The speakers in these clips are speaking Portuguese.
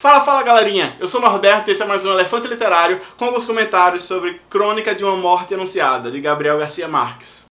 Fala, fala galerinha! Eu sou o Norberto e esse é mais um Elefante Literário com alguns comentários sobre Crônica de uma Morte Anunciada, de Gabriel Garcia Marques.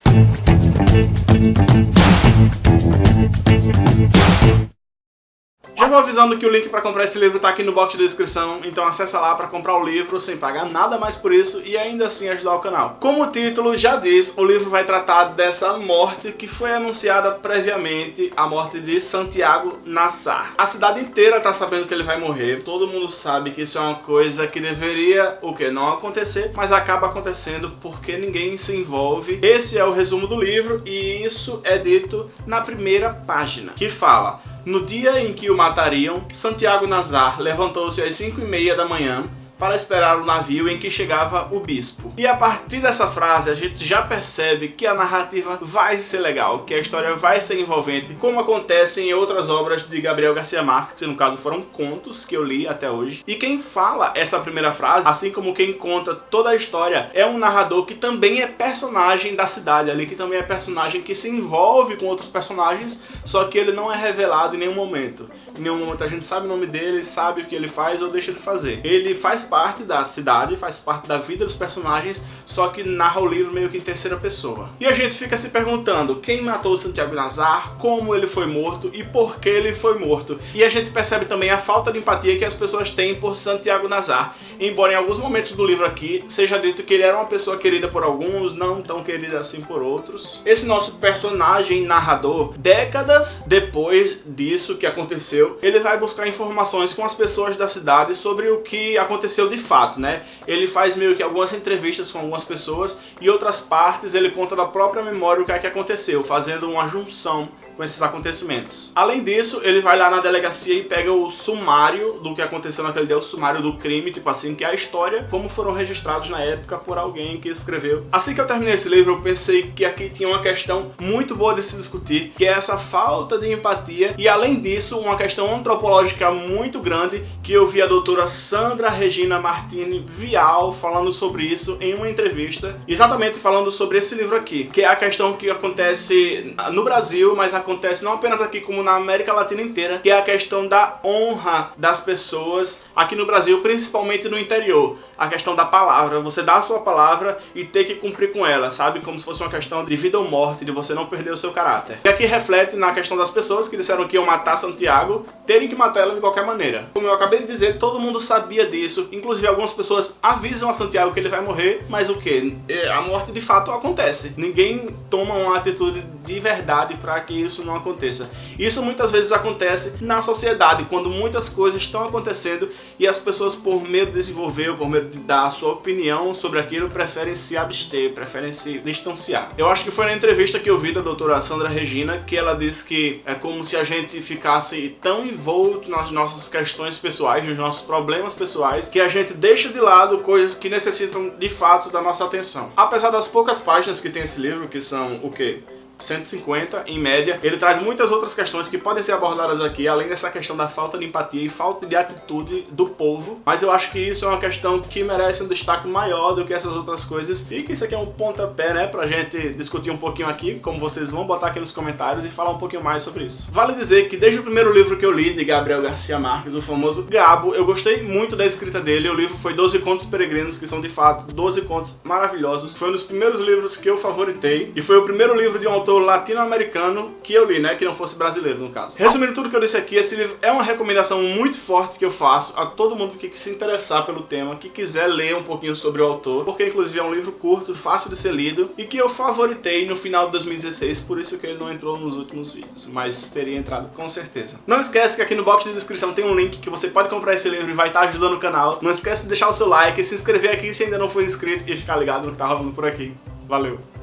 Já vou avisando que o link para comprar esse livro está aqui no box de descrição, então acessa lá para comprar o livro sem pagar nada mais por isso e ainda assim ajudar o canal. Como o título já diz, o livro vai tratar dessa morte que foi anunciada previamente, a morte de Santiago Nassar. A cidade inteira está sabendo que ele vai morrer, todo mundo sabe que isso é uma coisa que deveria, o que, não acontecer, mas acaba acontecendo porque ninguém se envolve. Esse é o resumo do livro e isso é dito na primeira página, que fala no dia em que o matariam, Santiago Nazar levantou-se às 5 e meia da manhã para esperar o navio em que chegava o bispo. E a partir dessa frase a gente já percebe que a narrativa vai ser legal, que a história vai ser envolvente, como acontece em outras obras de Gabriel Garcia Marques, que no caso foram contos que eu li até hoje. E quem fala essa primeira frase, assim como quem conta toda a história, é um narrador que também é personagem da cidade ali, que também é personagem que se envolve com outros personagens, só que ele não é revelado em nenhum momento. Em nenhum momento a gente sabe o nome dele, sabe o que ele faz ou deixa de fazer. Ele faz parte da cidade, faz parte da vida dos personagens, só que narra o livro meio que em terceira pessoa. E a gente fica se perguntando quem matou Santiago Nazar, como ele foi morto e por que ele foi morto. E a gente percebe também a falta de empatia que as pessoas têm por Santiago Nazar, embora em alguns momentos do livro aqui seja dito que ele era uma pessoa querida por alguns, não tão querida assim por outros. Esse nosso personagem narrador, décadas depois disso que aconteceu, ele vai buscar informações com as pessoas da cidade sobre o que aconteceu aconteceu de fato, né? Ele faz meio que algumas entrevistas com algumas pessoas e outras partes ele conta da própria memória o que é que aconteceu, fazendo uma junção com esses acontecimentos. Além disso, ele vai lá na delegacia e pega o sumário do que aconteceu naquele dia, o sumário do crime, tipo assim, que é a história, como foram registrados na época por alguém que escreveu. Assim que eu terminei esse livro, eu pensei que aqui tinha uma questão muito boa de se discutir, que é essa falta de empatia e, além disso, uma questão antropológica muito grande, que eu vi a doutora Sandra Regina Martini Vial falando sobre isso em uma entrevista, exatamente falando sobre esse livro aqui, que é a questão que acontece no Brasil, mas a acontece não apenas aqui como na América Latina inteira, que é a questão da honra das pessoas aqui no Brasil, principalmente no interior. A questão da palavra, você dá a sua palavra e ter que cumprir com ela, sabe? Como se fosse uma questão de vida ou morte, de você não perder o seu caráter. E aqui reflete na questão das pessoas que disseram que iam matar Santiago, terem que matar ela de qualquer maneira. Como eu acabei de dizer, todo mundo sabia disso, inclusive algumas pessoas avisam a Santiago que ele vai morrer, mas o que? É, a morte de fato acontece. Ninguém toma uma atitude de verdade para que isso não aconteça. Isso muitas vezes acontece na sociedade, quando muitas coisas estão acontecendo e as pessoas, por medo de desenvolver, por medo de dar a sua opinião sobre aquilo, preferem se abster, preferem se distanciar. Eu acho que foi na entrevista que eu vi da doutora Sandra Regina que ela disse que é como se a gente ficasse tão envolto nas nossas questões pessoais, nos nossos problemas pessoais, que a gente deixa de lado coisas que necessitam de fato da nossa atenção. Apesar das poucas páginas que tem esse livro, que são o quê? 150 em média. Ele traz muitas outras questões que podem ser abordadas aqui, além dessa questão da falta de empatia e falta de atitude do povo. Mas eu acho que isso é uma questão que merece um destaque maior do que essas outras coisas. E que isso aqui é um pontapé, né, pra gente discutir um pouquinho aqui, como vocês vão botar aqui nos comentários e falar um pouquinho mais sobre isso. Vale dizer que desde o primeiro livro que eu li, de Gabriel Garcia Marques, o famoso Gabo, eu gostei muito da escrita dele. O livro foi 12 Contos Peregrinos, que são de fato 12 contos maravilhosos. Foi um dos primeiros livros que eu favoritei. E foi o primeiro livro de um autor autor latino-americano que eu li, né? Que não fosse brasileiro, no caso. Resumindo tudo que eu disse aqui, esse livro é uma recomendação muito forte que eu faço a todo mundo que se interessar pelo tema, que quiser ler um pouquinho sobre o autor, porque inclusive é um livro curto, fácil de ser lido, e que eu favoritei no final de 2016, por isso que ele não entrou nos últimos vídeos, mas teria entrado com certeza. Não esquece que aqui no box de descrição tem um link que você pode comprar esse livro e vai estar ajudando o canal. Não esquece de deixar o seu like, se inscrever aqui se ainda não for inscrito e ficar ligado no que tá rolando por aqui. Valeu!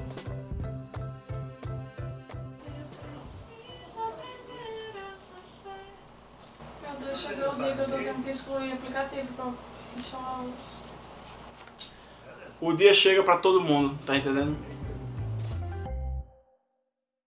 Excluir aplicativo pra instalar outros. O dia chega pra todo mundo, tá entendendo?